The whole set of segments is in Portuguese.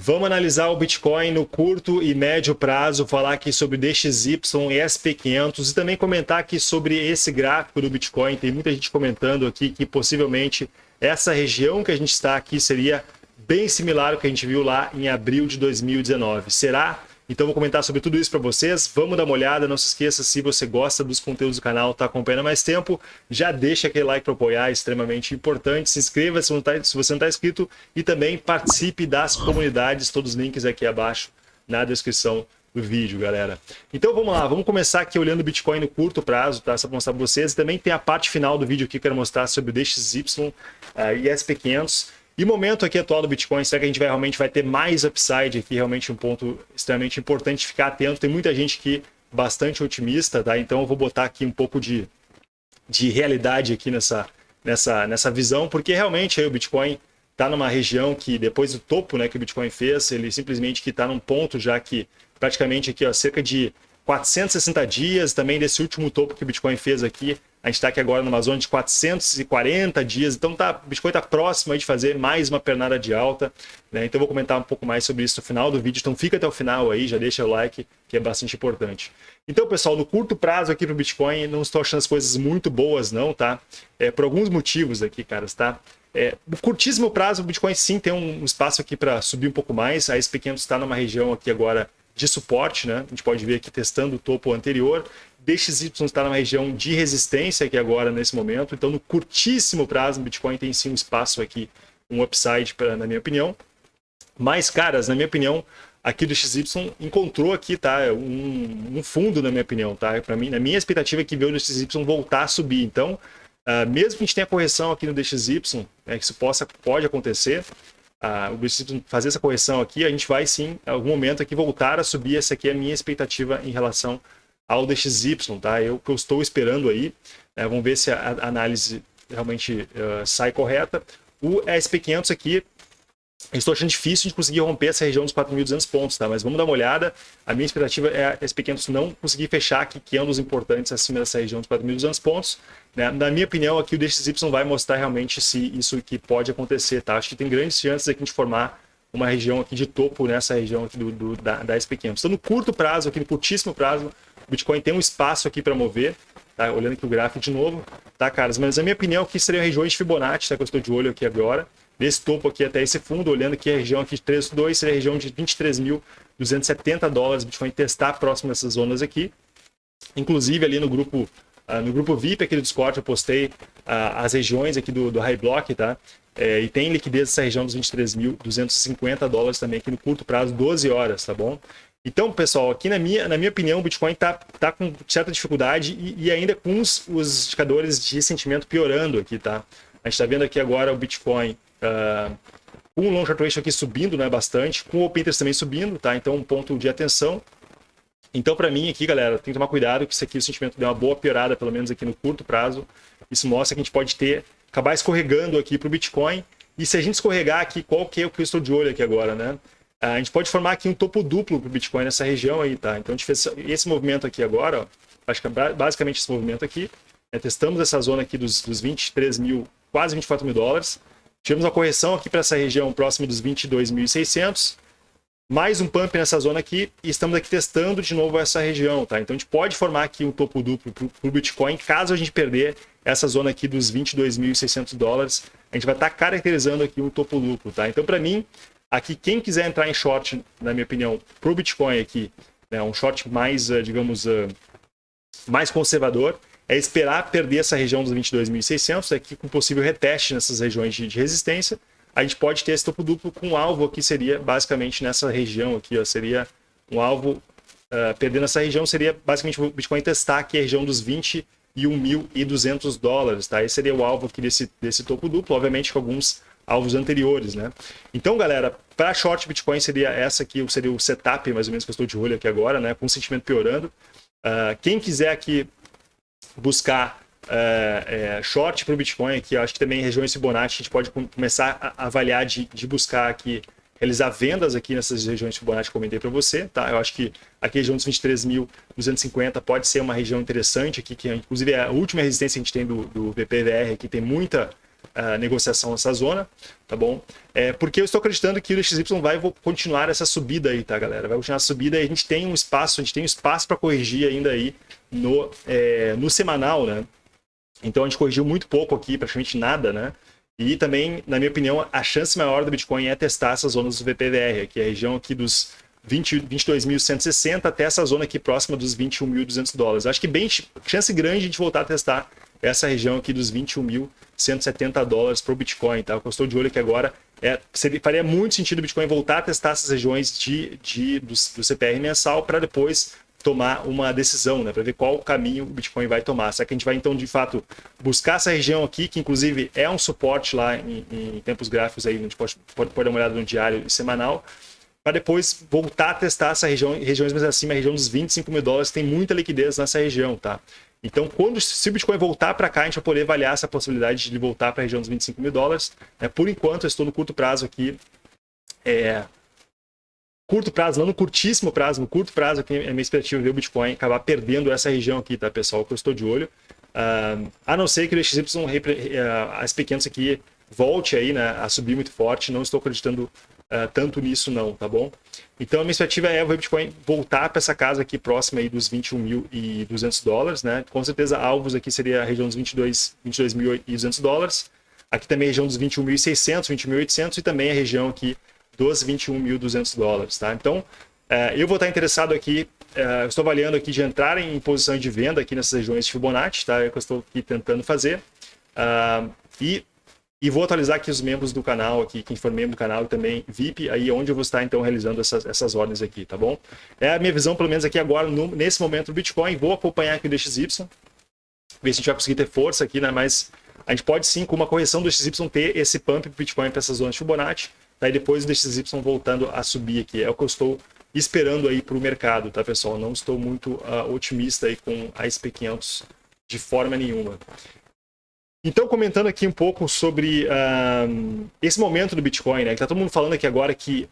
Vamos analisar o Bitcoin no curto e médio prazo, falar aqui sobre DXY e SP500 e também comentar aqui sobre esse gráfico do Bitcoin. Tem muita gente comentando aqui que possivelmente essa região que a gente está aqui seria bem similar ao que a gente viu lá em abril de 2019. Será? Então vou comentar sobre tudo isso para vocês. Vamos dar uma olhada. Não se esqueça, se você gosta dos conteúdos do canal, está acompanhando mais tempo, já deixa aquele like para apoiar, é extremamente importante. Se inscreva se, tá, se você não está inscrito e também participe das comunidades. Todos os links aqui abaixo na descrição do vídeo, galera. Então vamos lá, vamos começar aqui olhando o Bitcoin no curto prazo, tá? Só para mostrar para vocês. Também tem a parte final do vídeo aqui que eu quero mostrar sobre o DXY uh, e SP500. E momento aqui atual do Bitcoin, será que a gente vai, realmente vai ter mais upside aqui? Realmente um ponto extremamente importante ficar atento. Tem muita gente aqui bastante otimista, tá? Então eu vou botar aqui um pouco de, de realidade aqui nessa, nessa, nessa visão, porque realmente aí o Bitcoin está numa região que depois do topo né, que o Bitcoin fez, ele simplesmente que está num ponto já que praticamente aqui ó, cerca de 460 dias também desse último topo que o Bitcoin fez aqui, a gente está aqui agora numa zona de 440 dias, então tá, o Bitcoin está próximo de fazer mais uma pernada de alta. Né? Então eu vou comentar um pouco mais sobre isso no final do vídeo, então fica até o final aí, já deixa o like, que é bastante importante. Então, pessoal, no curto prazo aqui para o Bitcoin, não estou achando as coisas muito boas não, tá? É, por alguns motivos aqui, caras, tá? É, no curtíssimo prazo, o Bitcoin sim tem um espaço aqui para subir um pouco mais, a SP500 está numa região aqui agora de suporte, né? A gente pode ver aqui testando o topo anterior, DXY está numa região de resistência aqui agora, nesse momento. Então, no curtíssimo prazo, o Bitcoin tem sim um espaço aqui, um upside, pra, na minha opinião. Mas, caras, na minha opinião, aqui do XY encontrou aqui, tá? Um, um fundo, na minha opinião, tá? Para mim, na minha expectativa é que veio o DXY voltar a subir. Então, uh, mesmo que a gente tenha correção aqui no DXY, né, que isso possa, pode acontecer, uh, o DXY fazer essa correção aqui, a gente vai sim, em algum momento aqui, voltar a subir. Essa aqui é a minha expectativa em relação ao DXY, tá? Eu que eu estou esperando aí, né? vamos ver se a, análise realmente uh, sai correta. O SP500 aqui, estou achando difícil de conseguir romper essa região dos 4.200 pontos, tá? Mas vamos dar uma olhada. A minha expectativa é a SP500 não conseguir fechar aqui, que é um dos importantes acima dessa região dos 4.200 pontos. Né? Na minha opinião, aqui o DXY vai mostrar realmente se isso aqui pode acontecer, tá? Acho que tem grandes chances aqui de formar uma região aqui de topo nessa região aqui do, do da, da SP500. Então, no curto prazo, aqui no curtíssimo prazo, o Bitcoin tem um espaço aqui para mover, tá? Olhando aqui o gráfico de novo, tá, caras? Mas a minha opinião aqui seriam regiões de Fibonacci, tá? Que eu estou de olho aqui agora. Desse topo aqui até esse fundo, olhando aqui a região aqui de 3.2, seria a região de 23.270 dólares. Bitcoin testar próximo dessas zonas aqui. Inclusive ali no grupo Uh, no grupo VIP aqui do Discord eu postei uh, as regiões aqui do, do High Block, tá? É, e tem liquidez nessa região dos 23.250 dólares também aqui no curto prazo, 12 horas, tá bom? Então, pessoal, aqui na minha, na minha opinião, o Bitcoin está tá com certa dificuldade e, e ainda com os, os, indicadores de sentimento piorando aqui, tá? A gente está vendo aqui agora o Bitcoin uh, com o long short ratio aqui subindo né, bastante, com o Open Interest também subindo, tá? Então, um ponto de atenção. Então, para mim aqui, galera, tem que tomar cuidado que isso aqui, o sentimento deu uma boa piorada, pelo menos aqui no curto prazo. Isso mostra que a gente pode ter, acabar escorregando aqui para o Bitcoin. E se a gente escorregar aqui, qual que é o que eu estou de olho aqui agora, né? A gente pode formar aqui um topo duplo para o Bitcoin nessa região aí, tá? Então a gente fez esse movimento aqui agora, ó, acho que é basicamente esse movimento aqui. Né? Testamos essa zona aqui dos, dos 23 mil, quase 24 mil dólares. Tivemos uma correção aqui para essa região próxima dos 22.600. Mais um pump nessa zona aqui e estamos aqui testando de novo essa região, tá? Então a gente pode formar aqui um topo duplo para o Bitcoin caso a gente perder essa zona aqui dos 22.600 dólares. A gente vai estar tá caracterizando aqui um topo duplo, tá? Então para mim Aqui, quem quiser entrar em short, na minha opinião, para o Bitcoin aqui, né, um short mais, uh, digamos, uh, mais conservador, é esperar perder essa região dos 22.600, aqui com possível reteste nessas regiões de, de, resistência. A gente pode ter esse topo duplo com um alvo aqui, seria basicamente nessa região aqui, ó, seria um alvo, uh, perdendo essa região, seria basicamente o Bitcoin testar aqui a região dos 21.200 dólares, tá? Esse seria o alvo aqui desse, desse topo duplo, obviamente com alguns alvos anteriores, né? Então, galera, para short Bitcoin seria essa aqui, seria o setup mais ou menos que eu estou de olho aqui agora, né? Com sentimento piorando. Uh, quem quiser aqui buscar uh, short para o Bitcoin aqui, acho que também em regiões Fibonacci a gente pode começar a avaliar de, de buscar aqui realizar vendas aqui nessas regiões Fibonacci que eu comentei para você, tá? Eu acho que aqui a região dos 23.250 pode ser uma região interessante aqui, que inclusive é a última resistência que a gente tem do, do VPVR aqui, tem muita uh, negociação nessa zona, tá bom? É, porque eu estou acreditando que o DXY vai continuar essa subida aí, tá, galera? Vai continuar a subida e a gente tem um espaço, a gente tem um espaço para corrigir ainda aí no, é, no semanal, né? Então a gente corrigiu muito pouco aqui, praticamente nada, né? E também, na minha opinião, a chance maior do Bitcoin é testar essas zonas do VPVR, que é a região aqui dos 22.160 até essa zona aqui próxima dos 21.200 dólares. Acho que bem chance grande de a gente voltar a testar essa região aqui dos 21.170 dólares para o Bitcoin, tá? Eu estou de olho aqui agora é, seria, faria muito sentido o Bitcoin voltar a testar essas regiões de, de, do, do CPR mensal para depois tomar uma decisão, né, para ver qual caminho o Bitcoin vai tomar. Será que a gente vai então de fato buscar essa região aqui, que inclusive é um suporte lá em, em tempos gráficos aí, a gente pode, pode, pode dar uma olhada no diário e semanal, para depois voltar a testar essa região, regiões mais acima, a região dos 25 mil dólares, tem muita liquidez nessa região, tá? Então, quando se o Bitcoin voltar para cá, a gente vai poder avaliar essa possibilidade de voltar para a região dos 25 mil dólares. Né? Por enquanto, eu estou no curto prazo aqui, é, curto prazo, não no curtíssimo prazo, no curto prazo aqui é minha expectativa ver o Bitcoin acabar perdendo essa região aqui, tá, pessoal? Que eu estou de olho. Uh, a não ser que o XY, uh, as pequenas aqui, volte aí, né, a subir muito forte. Não estou acreditando uh, tanto nisso não, tá bom? Então a minha expectativa é o Bitcoin voltar para essa casa aqui próxima aí dos 21.200 dólares, né? Com certeza alvos aqui seria a região dos 22.200 22 dólares. Aqui também a região dos 21.600, 21.800 e também a região aqui dos 21.200 dólares, tá? Então, é, eu vou estar interessado aqui, é, estou avaliando aqui de entrar em posição de venda aqui nessas regiões de Fibonacci, tá? É o que eu estou aqui tentando fazer. Uh, e, e vou atualizar aqui os membros do canal, aqui, quem for membro do canal e também VIP, aí onde eu vou estar então realizando essas, essas ordens aqui, tá bom? É a minha visão, pelo menos aqui agora, no, nesse momento do Bitcoin, vou acompanhar aqui o DXY, ver se a gente vai conseguir ter força aqui, né? Mas a gente pode sim, com uma correção do DXY, ter esse pump pro Bitcoin para essas zonas de Fibonacci, Daí depois o DXY voltando a subir aqui. É o que eu estou esperando aí para o mercado, tá, pessoal? Não estou muito uh, otimista aí com a SP500 de forma nenhuma. Então, comentando aqui um pouco sobre uh, esse momento do Bitcoin, né? Que tá todo mundo falando aqui agora que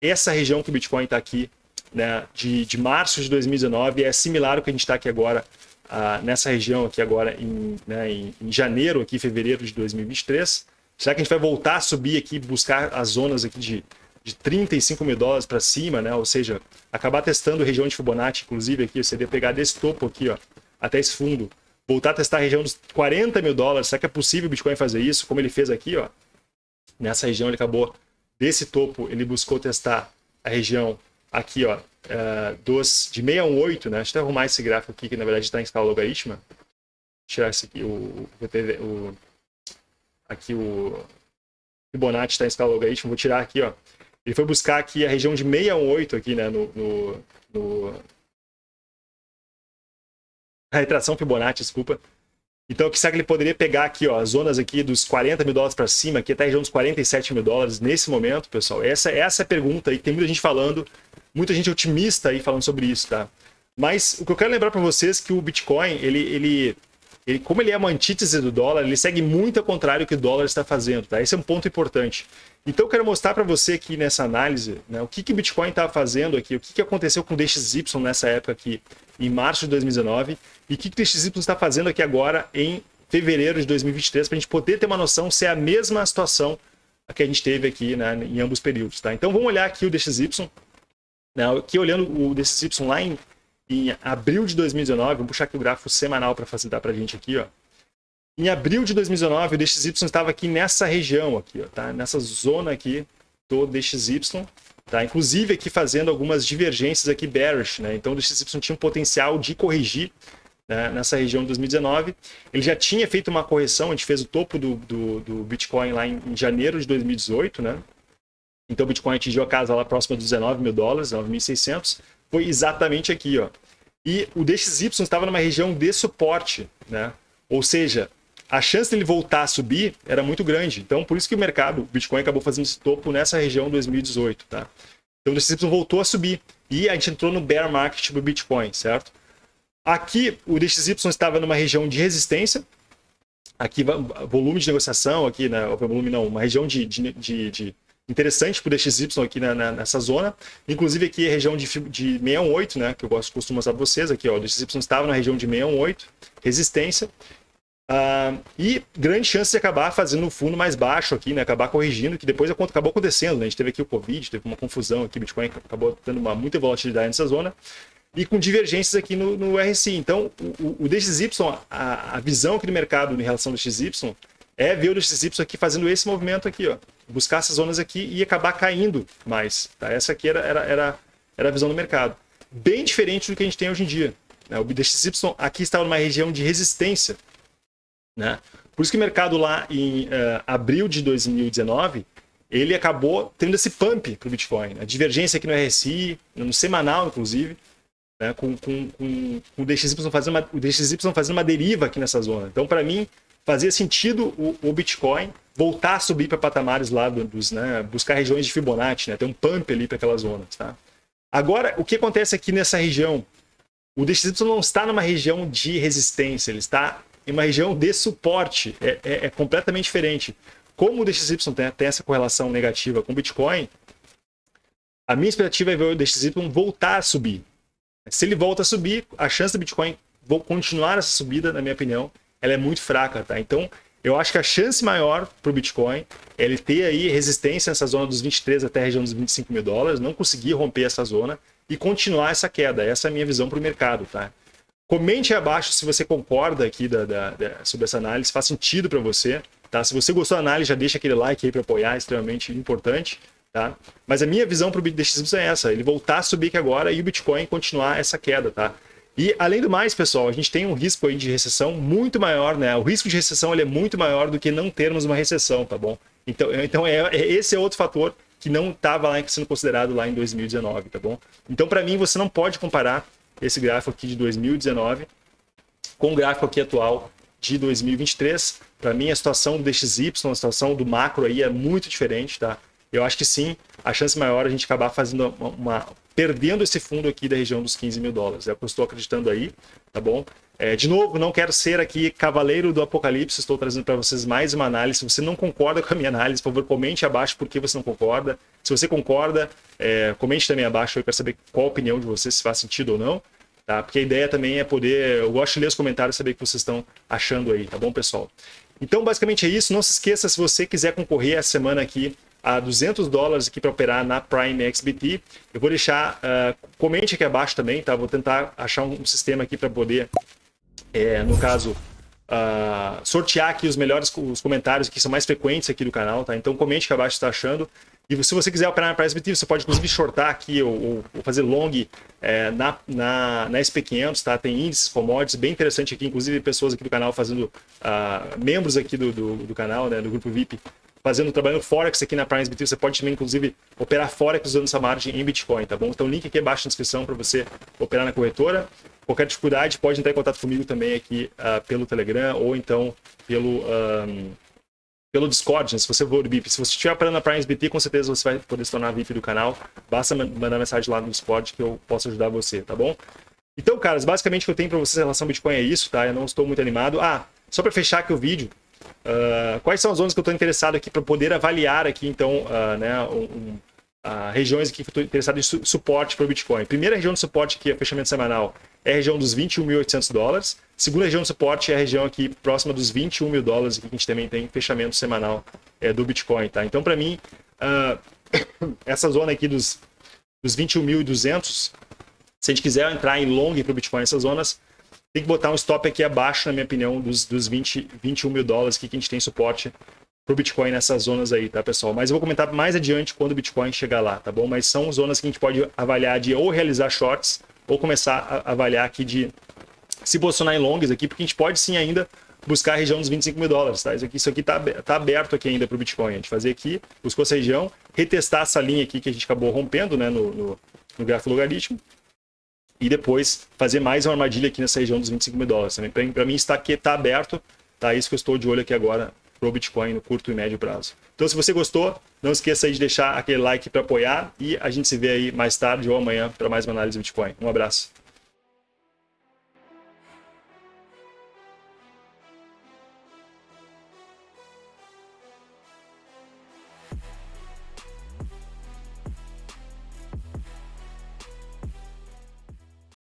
essa região que o Bitcoin está aqui, né, de, de março de 2019, é similar ao que a gente está aqui agora, uh, nessa região aqui agora, em, né, em, em janeiro, aqui, fevereiro de 2023. Será que a gente vai voltar a subir aqui, buscar as zonas aqui de, de 35 mil dólares para cima, né? Ou seja, acabar testando região de Fibonacci, inclusive aqui, você deve pegar desse topo aqui, ó, até esse fundo, voltar a testar a região dos 40 mil dólares. Será que é possível o Bitcoin fazer isso, como ele fez aqui, ó? Nessa região ele acabou desse topo, ele buscou testar a região aqui, ó, uh, dos, de 618, né? Deixa eu arrumar esse gráfico aqui, que na verdade está em escala logarítmica. Tirar esse aqui, o, o, o aqui o Fibonacci está em escala logarítmica, vou tirar aqui, ó. Ele foi buscar aqui a região de 618 aqui, né, no, no, no... a retração Fibonacci, desculpa. Então, o que será que ele poderia pegar aqui, ó, as zonas aqui dos 40 mil dólares para cima, aqui até a região dos 47 mil dólares nesse momento, pessoal? Essa, essa é a pergunta aí, tem muita gente falando, muita gente otimista aí falando sobre isso, tá? Mas o que eu quero lembrar para vocês é que o Bitcoin, ele, ele ele, como ele é uma antítese do dólar, ele segue muito ao contrário do que o dólar está fazendo, tá? Esse é um ponto importante. Então eu quero mostrar para você aqui nessa análise, né, o que, que o Bitcoin está fazendo aqui, o que, que aconteceu com o DXY nessa época aqui, em março de 2019, e o que, o DXY está fazendo aqui agora em fevereiro de 2023, para a gente poder ter uma noção se é a mesma situação que a gente teve aqui né, em ambos períodos. Tá? Então vamos olhar aqui o DXY, né, aqui olhando o DXY lá em em abril de 2019, vamos puxar aqui o gráfico semanal para facilitar para a gente aqui, ó. Em abril de 2019, o DXY estava aqui nessa região aqui, ó, tá? Nessa zona aqui do DXY, tá? Inclusive aqui fazendo algumas divergências aqui bearish, né? Então o DXY tinha um potencial de corrigir né? nessa região de 2019. Ele já tinha feito uma correção, a gente fez o topo do, do, do Bitcoin lá em, em, janeiro de 2018, né? Então o Bitcoin atingiu a casa lá próxima dos 19 mil dólares, 9.600 foi exatamente aqui, ó. E o DXY estava numa região de suporte, né? Ou seja, a chance dele voltar a subir era muito grande. Então, por isso que o mercado, o Bitcoin acabou fazendo esse topo nessa região 2018, tá? Então, o DXY voltou a subir. E a gente entrou no bear market do Bitcoin, certo? Aqui, o DXY estava numa região de resistência. Aqui, volume de negociação, aqui, né? Volume não, uma região de, de, de, de interessante para o DXY aqui na, na, nessa zona. Inclusive aqui a região de, de 618, né, que eu gosto, costumo mostrar para vocês aqui, ó, o DXY estava na região de 618, resistência. Uh, e grande chance de acabar fazendo um fundo mais baixo aqui, né? Acabar corrigindo, que depois acabou acontecendo, né? A gente teve aqui o Covid, teve uma confusão aqui, Bitcoin acabou tendo uma muita volatilidade nessa zona e com divergências aqui no, no RSI. Então, o, o DXY, a, a, visão aqui do mercado em relação ao DXY é ver o DXY aqui fazendo esse movimento aqui, ó. Buscar essas zonas aqui e acabar caindo mais. Tá? Essa aqui era, era, era, era a visão do mercado. Bem diferente do que a gente tem hoje em dia. Né? O DXY aqui estava numa região de resistência. Né? Por isso que o mercado lá em uh, abril de 2019, ele acabou tendo esse pump para o Bitcoin. A divergência aqui no RSI, no semanal, inclusive, né, com, com, com, com, o, DXY fazendo uma, o DXY fazendo uma deriva aqui nessa zona. Então, para mim, fazia sentido o, o, Bitcoin voltar a subir para patamares lá dos, né, buscar regiões de Fibonacci, né, ter um pump ali para aquelas zonas. Tá? Agora, o que acontece aqui nessa região? O DXY não está numa região de resistência, ele está em uma região de suporte. É, é, é completamente diferente. Como o DXY tem, tem essa correlação negativa com o Bitcoin, a minha expectativa é ver o DXY voltar a subir. Se ele volta a subir, a chance do Bitcoin continuar essa subida, na minha opinião, ela é muito fraca, tá? Então, eu acho que a chance maior para o Bitcoin é ele ter aí resistência nessa zona dos 23 até a região dos 25 mil dólares, não conseguir romper essa zona e continuar essa queda. Essa é a minha visão para o mercado, tá? Comente aí abaixo se você concorda aqui da, da, da sobre essa análise, faz sentido para você, tá? Se você gostou da análise, já deixa aquele like aí para apoiar, é extremamente importante. Tá? Mas a minha visão para o DXY é essa, ele voltar a subir aqui agora e o Bitcoin continuar essa queda, tá? E além do mais, pessoal, a gente tem um risco aí de recessão muito maior, né? O risco de recessão ele é muito maior do que não termos uma recessão, tá bom? Então, então é, é esse é outro fator que não estava sendo considerado lá em 2019, tá bom? Então, para mim, você não pode comparar esse gráfico aqui de 2019 com o gráfico aqui atual de 2023. Para mim, a situação do DXY, a situação do macro aí é muito diferente, tá? eu acho que sim, a chance maior é a gente acabar fazendo uma, uma perdendo esse fundo aqui da região dos 15 mil dólares. É o que eu estou acreditando aí, tá bom? É, de novo, não quero ser aqui cavaleiro do apocalipse, estou trazendo para vocês mais uma análise. Se você não concorda com a minha análise, por favor, comente abaixo por que você não concorda. Se você concorda, é, comente também abaixo para saber qual a opinião de vocês, se faz sentido ou não. Tá? Porque a ideia também é poder, eu gosto de ler os comentários saber o que vocês estão achando aí, tá bom, pessoal? Então, basicamente é isso. Não se esqueça, se você quiser concorrer essa semana aqui a 200 dólares aqui para operar na Prime XBT. Eu vou deixar, uh, comente aqui abaixo também, tá? Vou tentar achar um, sistema aqui para poder, é, no caso, uh, sortear aqui os melhores os comentários que são mais frequentes aqui do canal, tá? Então comente aqui abaixo se está achando. E se você quiser operar na Prime XBT, você pode inclusive shortar aqui ou, ou fazer long é, na, na, na SP500, tá? Tem índices, commodities, bem interessante aqui, inclusive pessoas aqui do canal fazendo, uh, membros aqui do, do, do canal, né, do grupo VIP, fazendo, trabalhando Forex aqui na Prime BT, você pode também, inclusive, operar Forex usando essa margem em Bitcoin, tá bom? Então, link aqui abaixo na descrição para você operar na corretora. Qualquer dificuldade, pode entrar em contato comigo também aqui uh, pelo Telegram ou então pelo, um, pelo Discord, né? se você for VIP. Se você estiver operando na Prime BT, com certeza você vai poder se tornar VIP do canal. Basta mandar mensagem lá no Discord que eu posso ajudar você, tá bom? Então, caras, basicamente o que eu tenho para vocês em relação ao Bitcoin é isso, tá? Eu não estou muito animado. Ah, só para fechar aqui o vídeo, Uh, quais são as zonas que eu estou interessado aqui para poder avaliar aqui, então, uh, né, um, uh, regiões aqui que estou interessado em su suporte para o Bitcoin. Primeira região de suporte aqui, a fechamento semanal, é a região dos 21.800 dólares. Segunda região de suporte é a região aqui próxima dos 21 mil dólares, que a gente também tem fechamento semanal é, do Bitcoin, tá? Então, para mim, essa zona aqui dos, dos 21.200, se a gente quiser entrar em long para o Bitcoin, essas zonas, tem que botar um stop aqui abaixo, na minha opinião, dos, dos 20, 21 mil dólares que a gente tem suporte para o Bitcoin nessas zonas aí, tá, pessoal? Mas eu vou comentar mais adiante quando o Bitcoin chegar lá, tá bom? Mas são zonas que a gente pode avaliar de ou realizar shorts ou começar a avaliar aqui de se posicionar em longs aqui, porque a gente pode sim ainda buscar a região dos 25 mil dólares, tá? Isso aqui, isso aqui tá, tá aberto aqui ainda para o Bitcoin. A gente fazer aqui, buscou essa região, retestar essa linha aqui que a gente acabou rompendo, né, no, no, no gráfico logaritmo, e depois fazer mais uma armadilha aqui nessa região dos 25 mil dólares. Também para mim está aqui, está aberto, tá isso que eu estou de olho aqui agora para o Bitcoin no curto e médio prazo. Então se você gostou, não esqueça de deixar aquele like para apoiar e a gente se vê aí mais tarde ou amanhã para mais uma análise do Bitcoin. Um abraço.